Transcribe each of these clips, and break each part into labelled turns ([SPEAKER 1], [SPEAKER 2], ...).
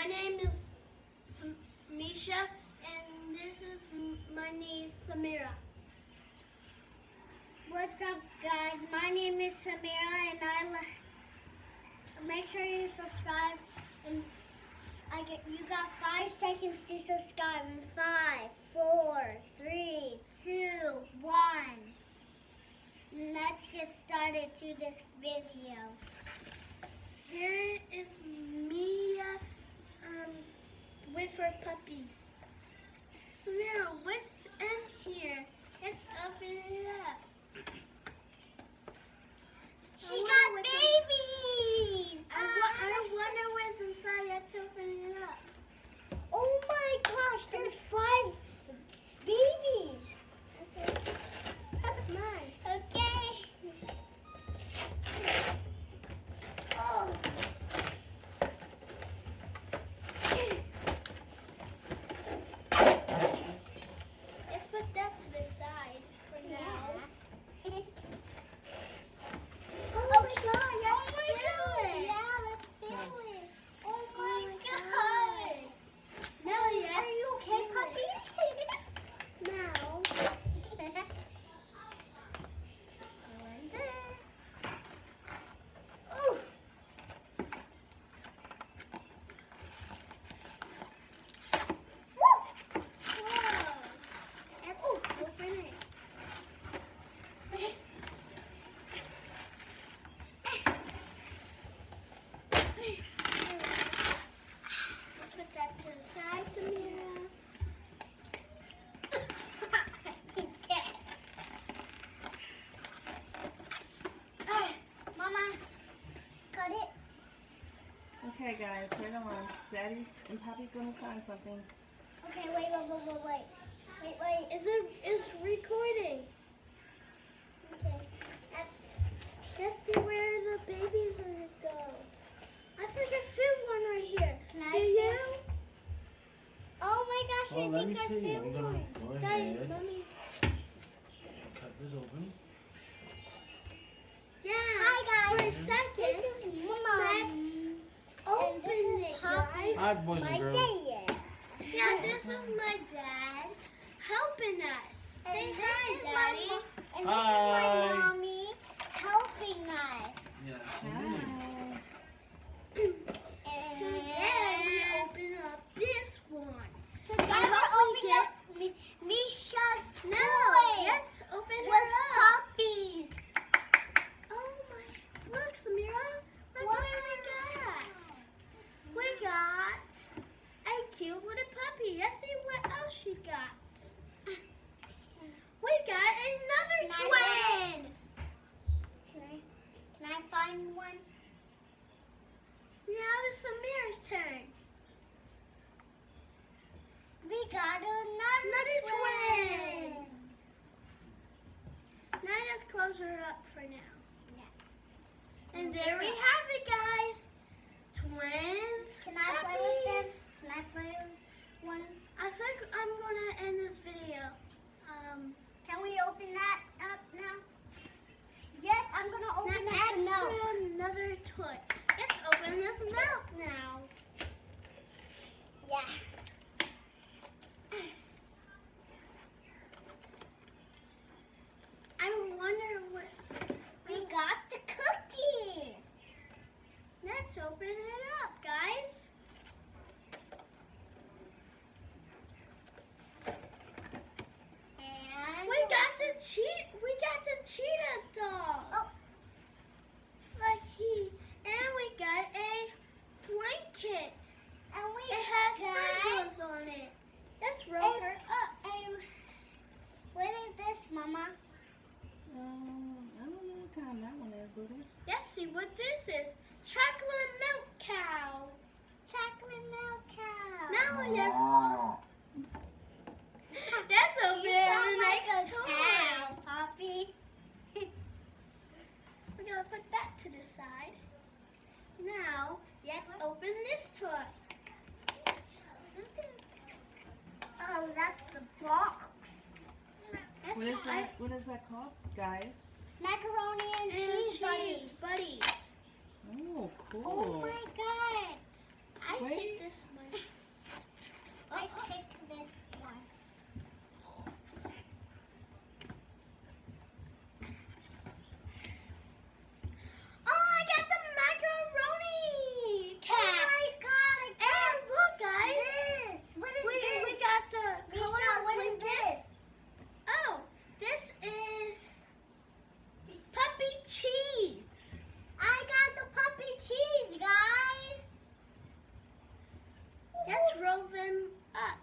[SPEAKER 1] my name is Misha, and this is my niece Samira.
[SPEAKER 2] What's up, guys? My name is Samira, and I make sure you subscribe. And I get you got five seconds to subscribe. In five, four, three, two, one. Let's get started to this video.
[SPEAKER 1] Here is Mia um, with her puppies. Samira, what's in here? Let's open it up.
[SPEAKER 2] She
[SPEAKER 1] I
[SPEAKER 2] got
[SPEAKER 1] what's in-
[SPEAKER 2] babies.
[SPEAKER 1] I, I wonder what's inside. Let's open it up.
[SPEAKER 2] Oh my gosh, there's five babies.
[SPEAKER 1] Mine.
[SPEAKER 2] Okay. Oh.
[SPEAKER 1] Let's put that to the side for now.
[SPEAKER 2] Oh my god, yes,
[SPEAKER 1] Oh my
[SPEAKER 2] feel
[SPEAKER 1] God.
[SPEAKER 2] it. Yeah, let's feel it. Oh
[SPEAKER 1] Oh
[SPEAKER 2] my
[SPEAKER 1] my
[SPEAKER 2] god.
[SPEAKER 1] Now let's
[SPEAKER 2] Are you okay,
[SPEAKER 1] do
[SPEAKER 2] puppies?
[SPEAKER 1] it. Now,
[SPEAKER 2] Ooh. Woo.
[SPEAKER 1] whoa. Let's open it. Let's put that to the side, Samira.
[SPEAKER 2] Ah, Mama, cut it.
[SPEAKER 3] Okay, guys, hold on. Daddy's and Pappy's gonna find something.
[SPEAKER 2] Okay, wait, wait, wait, wait, wait. Wait, wait.
[SPEAKER 1] Is it is recording?
[SPEAKER 2] Okay. That's
[SPEAKER 1] Let's see where the babies are gonna go. I think I found one right here.
[SPEAKER 2] Can I
[SPEAKER 1] Do you?
[SPEAKER 2] Oh my gosh,
[SPEAKER 4] Oh,
[SPEAKER 2] I
[SPEAKER 4] let me
[SPEAKER 2] think I
[SPEAKER 4] see.
[SPEAKER 2] found
[SPEAKER 4] I'm gonna
[SPEAKER 2] one.
[SPEAKER 4] go
[SPEAKER 1] Daddy,
[SPEAKER 4] ahead.
[SPEAKER 1] mommy.
[SPEAKER 4] Cut this open.
[SPEAKER 1] Yeah.
[SPEAKER 2] Hi,
[SPEAKER 1] For a
[SPEAKER 2] guys.
[SPEAKER 1] second.
[SPEAKER 2] This is Mom.
[SPEAKER 1] Let's
[SPEAKER 2] And
[SPEAKER 1] open
[SPEAKER 2] this is
[SPEAKER 1] it,
[SPEAKER 2] Poppy.
[SPEAKER 4] Hi, boys
[SPEAKER 2] My
[SPEAKER 4] and girls.
[SPEAKER 2] dad.
[SPEAKER 1] Yeah, this is my dad helping us.
[SPEAKER 2] And this
[SPEAKER 1] hi,
[SPEAKER 2] is my
[SPEAKER 1] Daddy.
[SPEAKER 2] mo- And this
[SPEAKER 4] Hi.
[SPEAKER 2] is my mommy helping us.
[SPEAKER 4] Yeah.
[SPEAKER 3] Hi.
[SPEAKER 1] Today we
[SPEAKER 2] And
[SPEAKER 1] open up this one.
[SPEAKER 2] today
[SPEAKER 1] I
[SPEAKER 2] we're
[SPEAKER 1] hope we
[SPEAKER 2] opening
[SPEAKER 1] get-
[SPEAKER 2] up Mi- Misha's
[SPEAKER 1] No,
[SPEAKER 2] toy
[SPEAKER 1] let's open
[SPEAKER 2] with
[SPEAKER 1] her up.
[SPEAKER 2] puppies.
[SPEAKER 1] Oh my! Look, Samira. Look
[SPEAKER 2] Wow.
[SPEAKER 1] what we got. We got a cute little puppy. Let's see what else she got. We got another
[SPEAKER 2] Can I
[SPEAKER 1] twin.
[SPEAKER 2] Can I, can I find one?
[SPEAKER 1] Now it's Samira's turn.
[SPEAKER 2] We got another,
[SPEAKER 1] Another
[SPEAKER 2] twin.
[SPEAKER 1] twin. Now let's close her up for now.
[SPEAKER 2] Yeah.
[SPEAKER 1] And there we have it, guys. Twins.
[SPEAKER 2] Can I play with this? Can I play with one?
[SPEAKER 1] I think I'm gonna end this video. Um,
[SPEAKER 2] Can we open that up now? Yes, I'm gonna open
[SPEAKER 1] now
[SPEAKER 2] up the milk.
[SPEAKER 1] another toy. Let's open this milk now.
[SPEAKER 2] Yeah.
[SPEAKER 1] I wonder what.
[SPEAKER 2] We got the cookie.
[SPEAKER 1] Let's open it up, guys.
[SPEAKER 2] And
[SPEAKER 1] We got the cheat. We got the cheetah doll.
[SPEAKER 2] Oh.
[SPEAKER 1] Like he, and we got a blanket.
[SPEAKER 2] and we
[SPEAKER 1] It has
[SPEAKER 2] got
[SPEAKER 1] sprinkles on it. Let's roll
[SPEAKER 2] And-
[SPEAKER 1] her up.
[SPEAKER 2] And what is this, Mama?
[SPEAKER 3] Um, I don't know what kind that one is, Booty.
[SPEAKER 1] Let's see what this is. Chocolate milk cow.
[SPEAKER 2] Chocolate milk cow.
[SPEAKER 1] Now let's. That's a
[SPEAKER 2] You
[SPEAKER 1] very
[SPEAKER 2] sound like a
[SPEAKER 1] toy.
[SPEAKER 2] cow, Poppy.
[SPEAKER 1] We're gonna put that to the side. Now let's open this toy.
[SPEAKER 2] Oh, that's the box.
[SPEAKER 1] That's
[SPEAKER 3] What is
[SPEAKER 1] I-
[SPEAKER 3] that? What is that called, guys?
[SPEAKER 2] Macaroni and,
[SPEAKER 1] and
[SPEAKER 2] cheese,
[SPEAKER 1] cheese
[SPEAKER 2] buddies.
[SPEAKER 1] buddies.
[SPEAKER 3] Oh, cool.
[SPEAKER 2] Oh my god. I
[SPEAKER 1] I
[SPEAKER 3] Wait.
[SPEAKER 1] take this one.
[SPEAKER 2] I take this one.
[SPEAKER 1] Oh, I got the macaroni cat.
[SPEAKER 2] Oh my god, I
[SPEAKER 1] and look, guys.
[SPEAKER 2] This. What is
[SPEAKER 1] we,
[SPEAKER 2] this?
[SPEAKER 1] we got the
[SPEAKER 2] Misha,
[SPEAKER 1] color
[SPEAKER 2] what is
[SPEAKER 1] blanket.
[SPEAKER 2] this?
[SPEAKER 1] Oh, this is puppy cheese.
[SPEAKER 2] I got the puppy cheese, guys.
[SPEAKER 1] Let's roll them up.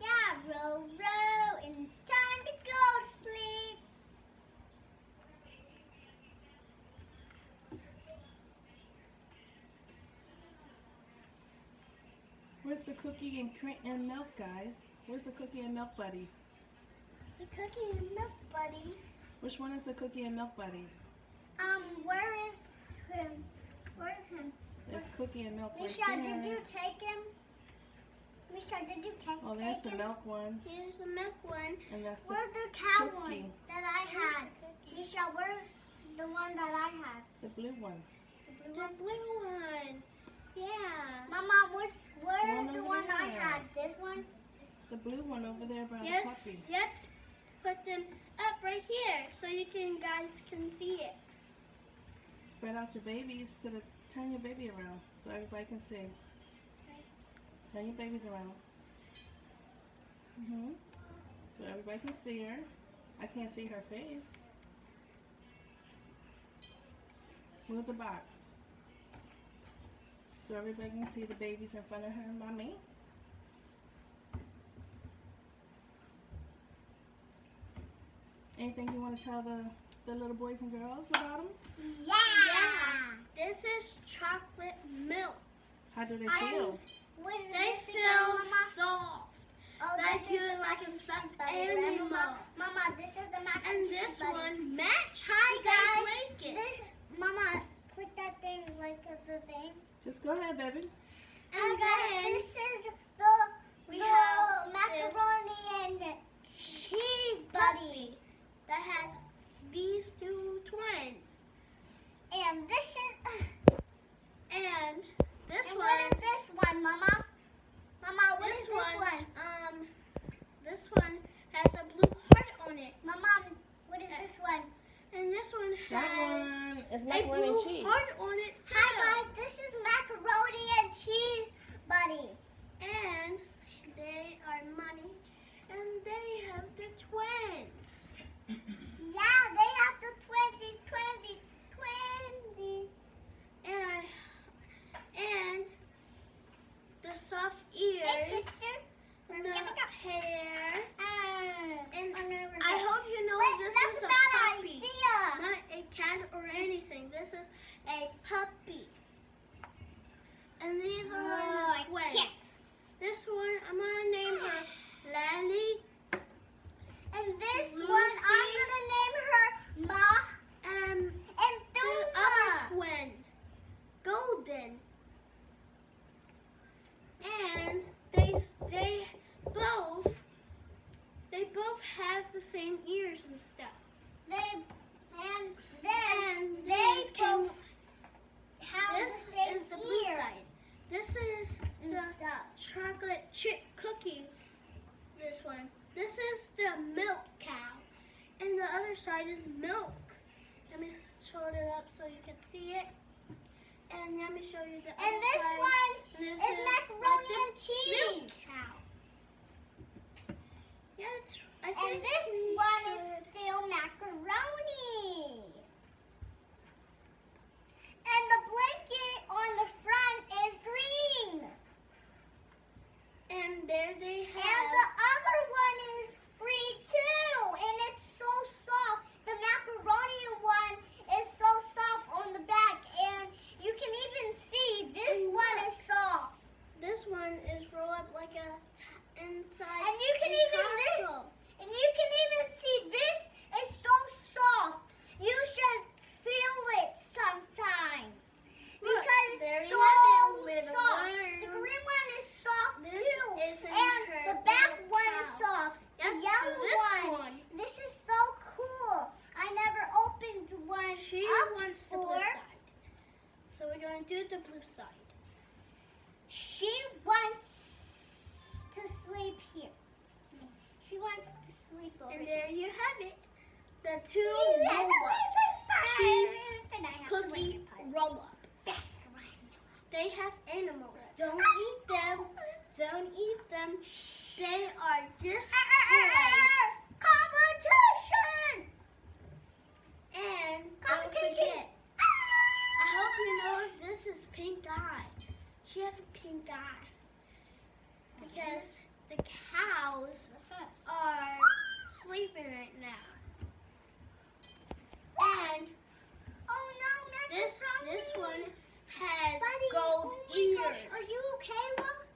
[SPEAKER 2] Yeah, row, row, and it's time to go to sleep.
[SPEAKER 3] Where's the cookie and cream and milk, guys? Where's the cookie and milk buddies?
[SPEAKER 1] The cookie and milk buddies.
[SPEAKER 3] Which one is the cookie and milk buddies?
[SPEAKER 2] Um, where is him? Where is him?
[SPEAKER 3] There's cookie and milk right
[SPEAKER 2] Misha,
[SPEAKER 3] there.
[SPEAKER 2] did you take him? Misha, did you take,
[SPEAKER 3] Oh, there's
[SPEAKER 2] take
[SPEAKER 3] the
[SPEAKER 2] him?
[SPEAKER 3] milk one,
[SPEAKER 1] Here's the milk one.
[SPEAKER 3] and that's the,
[SPEAKER 2] Where's the cow
[SPEAKER 3] cookie.
[SPEAKER 2] one that I had? Misha, where's the one that I had?
[SPEAKER 3] the blue one.
[SPEAKER 1] The blue one. Yeah.
[SPEAKER 2] Mama, which, where
[SPEAKER 3] One
[SPEAKER 2] is the one I had? This one?
[SPEAKER 3] The blue one over there by
[SPEAKER 1] Yes.
[SPEAKER 3] the puppy.
[SPEAKER 1] Let's put them up right here so you can guys can see it.
[SPEAKER 3] Spread out your babies to the. Turn your baby around so everybody can see. Turn your babies around. Mhm. So everybody can see her. I can't see her face. Move the box. So everybody can see the babies in front of her mommy. Anything you want to tell the, the little boys and girls about them?
[SPEAKER 2] Yeah.
[SPEAKER 1] This is chocolate milk.
[SPEAKER 3] How do they feel?
[SPEAKER 2] What is
[SPEAKER 1] They feel
[SPEAKER 2] again,
[SPEAKER 1] soft.
[SPEAKER 2] Oh,
[SPEAKER 1] like
[SPEAKER 2] this
[SPEAKER 1] you like a
[SPEAKER 2] and
[SPEAKER 1] stuffed
[SPEAKER 2] cheese buddy,
[SPEAKER 1] animal.
[SPEAKER 2] Mama, Mama, this is the mac and,
[SPEAKER 1] And
[SPEAKER 2] cheese
[SPEAKER 1] this
[SPEAKER 2] buddy.
[SPEAKER 1] one matched
[SPEAKER 2] Hi
[SPEAKER 1] the
[SPEAKER 2] guys.
[SPEAKER 1] blanket.
[SPEAKER 2] This, Mama, click that thing like the thing.
[SPEAKER 3] Just go ahead, baby.
[SPEAKER 2] And
[SPEAKER 1] And
[SPEAKER 2] guys,
[SPEAKER 1] then
[SPEAKER 2] this is the
[SPEAKER 1] we
[SPEAKER 2] the
[SPEAKER 1] have
[SPEAKER 2] macaroni and cheese buddy.
[SPEAKER 1] that has these two twins.
[SPEAKER 2] And this is
[SPEAKER 1] And this
[SPEAKER 2] and
[SPEAKER 1] one,
[SPEAKER 2] what is this one, Mama? Mama, what
[SPEAKER 1] this
[SPEAKER 2] is this
[SPEAKER 1] one,
[SPEAKER 2] one?
[SPEAKER 1] um, this one has a blue heart on it.
[SPEAKER 2] Mama, what is this one?
[SPEAKER 1] And this one
[SPEAKER 3] That
[SPEAKER 1] has
[SPEAKER 3] one is
[SPEAKER 1] a
[SPEAKER 3] macaroni and
[SPEAKER 1] blue
[SPEAKER 3] cheese.
[SPEAKER 1] heart on it too.
[SPEAKER 2] Hi guys, this is macaroni and cheese buddy.
[SPEAKER 1] And they are money. And they have the twins.
[SPEAKER 2] Yeah, they have the twenties, twenties, twenties.
[SPEAKER 1] And I, and the soft
[SPEAKER 2] Hey,
[SPEAKER 1] ears.
[SPEAKER 2] sister.
[SPEAKER 1] And the hair.
[SPEAKER 2] Uh,
[SPEAKER 1] And
[SPEAKER 2] I'm gonna
[SPEAKER 1] I hope you know
[SPEAKER 2] Wait,
[SPEAKER 1] this
[SPEAKER 2] that's
[SPEAKER 1] is
[SPEAKER 2] a
[SPEAKER 1] a
[SPEAKER 2] bad
[SPEAKER 1] puppy.
[SPEAKER 2] idea.
[SPEAKER 1] Not a cat or anything. This is a puppy. And these are
[SPEAKER 2] Oh,
[SPEAKER 1] the twins.
[SPEAKER 2] yes.
[SPEAKER 1] This one, I'm gonna name her Lally
[SPEAKER 2] And this
[SPEAKER 1] Lucy.
[SPEAKER 2] one, I'm gonna name her Ma
[SPEAKER 1] and
[SPEAKER 2] and
[SPEAKER 1] the
[SPEAKER 2] Thuma.
[SPEAKER 1] other twin, Golden. And they they both they have the same ears and stuff.
[SPEAKER 2] They and then
[SPEAKER 1] And
[SPEAKER 2] they
[SPEAKER 1] came.
[SPEAKER 2] have
[SPEAKER 1] This
[SPEAKER 2] the same
[SPEAKER 1] is the blue
[SPEAKER 2] ear
[SPEAKER 1] side. This is
[SPEAKER 2] and
[SPEAKER 1] the
[SPEAKER 2] stuff.
[SPEAKER 1] chocolate chip cookie. This one. This is the milk cow. And the other side is milk. Let me hold it up so you can see it. And let me show you the
[SPEAKER 2] And
[SPEAKER 1] other
[SPEAKER 2] this
[SPEAKER 1] side.
[SPEAKER 2] one
[SPEAKER 1] And this
[SPEAKER 2] is macaroni
[SPEAKER 1] the
[SPEAKER 2] and
[SPEAKER 1] milk
[SPEAKER 2] cheese.
[SPEAKER 1] cow. Yeah,
[SPEAKER 2] And this one is still macaroni. And the blanket on the front is green.
[SPEAKER 1] And there they have.
[SPEAKER 2] And the other one is green too. And it's so soft. The macaroni one is so soft on the back. And you can even see this
[SPEAKER 1] And
[SPEAKER 2] one
[SPEAKER 1] look.
[SPEAKER 2] is soft.
[SPEAKER 1] This one is rolled up like a t- inside.
[SPEAKER 2] And you can
[SPEAKER 1] a
[SPEAKER 2] even this,
[SPEAKER 1] taco.
[SPEAKER 2] and you can even see this is so soft. You should feel it sometimes.
[SPEAKER 1] Look,
[SPEAKER 2] because
[SPEAKER 1] there
[SPEAKER 2] it's
[SPEAKER 1] you
[SPEAKER 2] so
[SPEAKER 1] have it with a
[SPEAKER 2] soft.
[SPEAKER 1] worm.
[SPEAKER 2] The green one is soft
[SPEAKER 1] This
[SPEAKER 2] too.
[SPEAKER 1] isn't
[SPEAKER 2] And
[SPEAKER 1] her
[SPEAKER 2] the back
[SPEAKER 1] little
[SPEAKER 2] one is
[SPEAKER 1] cow.
[SPEAKER 2] soft. The
[SPEAKER 1] Let's do
[SPEAKER 2] yellow
[SPEAKER 1] this
[SPEAKER 2] one.
[SPEAKER 1] one.
[SPEAKER 2] This is so cool. I never opened one
[SPEAKER 1] She
[SPEAKER 2] up
[SPEAKER 1] wants the
[SPEAKER 2] before.
[SPEAKER 1] blue side. So we're going to do the blue side.
[SPEAKER 2] She
[SPEAKER 1] two roll-ups. Cookie roll-up. They have animals. Don't eat them. Don't eat them. They are just toys.
[SPEAKER 2] Competition!
[SPEAKER 1] And don't
[SPEAKER 2] Competition.
[SPEAKER 1] forget, I hope you know this is Pink Eye. She has a pink eye because the cows are sleeping right now. And
[SPEAKER 2] Oh no,
[SPEAKER 1] this this one has
[SPEAKER 2] Buddy,
[SPEAKER 1] gold
[SPEAKER 2] oh
[SPEAKER 1] ears.
[SPEAKER 2] gosh, Are you okay, look?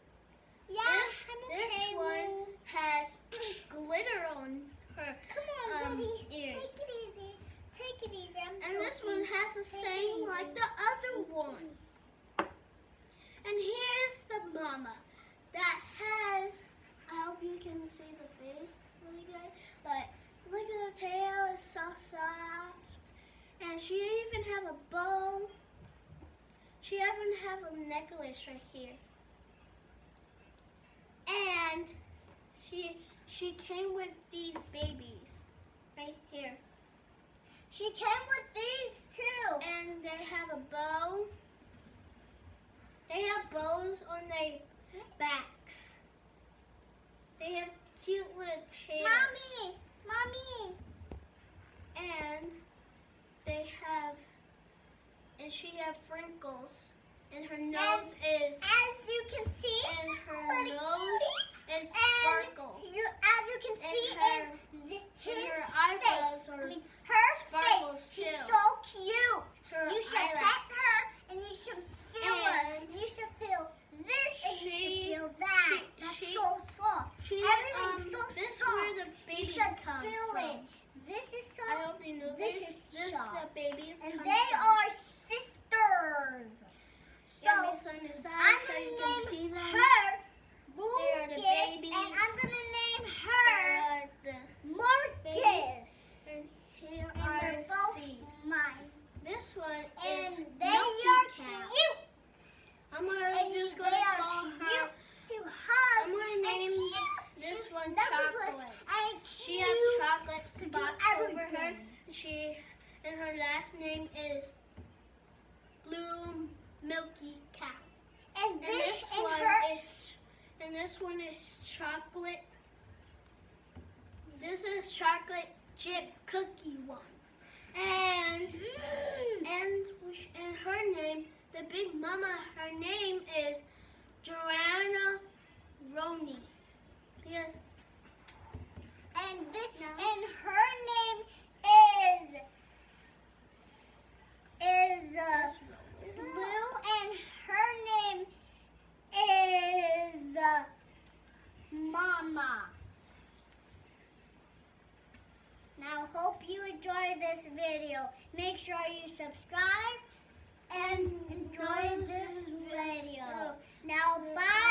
[SPEAKER 2] Yeah,
[SPEAKER 1] this this
[SPEAKER 2] okay.
[SPEAKER 1] one has glitter on her,
[SPEAKER 2] Come on,
[SPEAKER 1] um,
[SPEAKER 2] buddy.
[SPEAKER 1] ears.
[SPEAKER 2] Take it easy. Take it easy. I'm
[SPEAKER 1] and this one has the
[SPEAKER 2] Take
[SPEAKER 1] same like the other one. And here's the mama that has. I hope you can see the face really good, but look at the tail; it's so soft, and she even have a bow. She even have a necklace right here, and she she came with these babies right here.
[SPEAKER 2] She came with these too.
[SPEAKER 1] and they have a bow. They have bows on their backs. They have cute little tails.
[SPEAKER 2] Mommy, mommy.
[SPEAKER 1] And they have, and she have wrinkles. And her nose is,
[SPEAKER 2] As you can see,
[SPEAKER 1] and her nose is
[SPEAKER 2] and you, as you can
[SPEAKER 1] And
[SPEAKER 2] see,
[SPEAKER 1] her-
[SPEAKER 2] is his
[SPEAKER 1] and her eyebrows
[SPEAKER 2] face.
[SPEAKER 1] are
[SPEAKER 2] I mean, her
[SPEAKER 1] sparkles
[SPEAKER 2] face. She's so cute.
[SPEAKER 1] Her
[SPEAKER 2] you should
[SPEAKER 1] eyelash.
[SPEAKER 2] pet her, and you should feel her.
[SPEAKER 1] And
[SPEAKER 2] You should feel this, and you
[SPEAKER 1] she-
[SPEAKER 2] should feel that.
[SPEAKER 1] she-
[SPEAKER 2] That's
[SPEAKER 1] she-
[SPEAKER 2] so soft.
[SPEAKER 1] She,
[SPEAKER 2] Everything's
[SPEAKER 1] um,
[SPEAKER 2] so
[SPEAKER 1] this
[SPEAKER 2] soft.
[SPEAKER 1] where the
[SPEAKER 2] you
[SPEAKER 1] babies
[SPEAKER 2] should
[SPEAKER 1] come
[SPEAKER 2] feel
[SPEAKER 1] from.
[SPEAKER 2] it. This is
[SPEAKER 1] I
[SPEAKER 2] soft,
[SPEAKER 1] hope you know
[SPEAKER 2] This
[SPEAKER 1] this.
[SPEAKER 2] is
[SPEAKER 1] this
[SPEAKER 2] soft.
[SPEAKER 1] the babies
[SPEAKER 2] and
[SPEAKER 1] come
[SPEAKER 2] they
[SPEAKER 1] from.
[SPEAKER 2] are sisters. So
[SPEAKER 1] Yeah, Miss on the side
[SPEAKER 2] I'm
[SPEAKER 1] so
[SPEAKER 2] gonna
[SPEAKER 1] you can
[SPEAKER 2] name
[SPEAKER 1] see them.
[SPEAKER 2] her
[SPEAKER 1] They are the
[SPEAKER 2] Lucas,
[SPEAKER 1] babies.
[SPEAKER 2] and I'm gonna name her
[SPEAKER 1] Uh, the,
[SPEAKER 2] Marcus.
[SPEAKER 1] and here
[SPEAKER 2] And
[SPEAKER 1] are
[SPEAKER 2] they're both
[SPEAKER 1] these.
[SPEAKER 2] mine.
[SPEAKER 1] This one
[SPEAKER 2] And
[SPEAKER 1] is
[SPEAKER 2] they
[SPEAKER 1] Milky
[SPEAKER 2] are
[SPEAKER 1] Cow.
[SPEAKER 2] cute.
[SPEAKER 1] I'm gonna
[SPEAKER 2] And
[SPEAKER 1] just gonna call her.
[SPEAKER 2] to hug.
[SPEAKER 1] I'm gonna
[SPEAKER 2] and
[SPEAKER 1] name this one Chocolate. She has chocolate spots over her. She and her last name is Blue Milky Cow.
[SPEAKER 2] And
[SPEAKER 1] And
[SPEAKER 2] this,
[SPEAKER 1] this
[SPEAKER 2] and
[SPEAKER 1] one
[SPEAKER 2] her.
[SPEAKER 1] is and this one is chocolate. This is chocolate chip cookie one. And and and her name, the big mama, her name is Joanna Roney. Yes.
[SPEAKER 2] And this,
[SPEAKER 1] No.
[SPEAKER 2] and her name is is uh, Blue, and her name Make sure you subscribe and enjoy this video.
[SPEAKER 1] Now bye.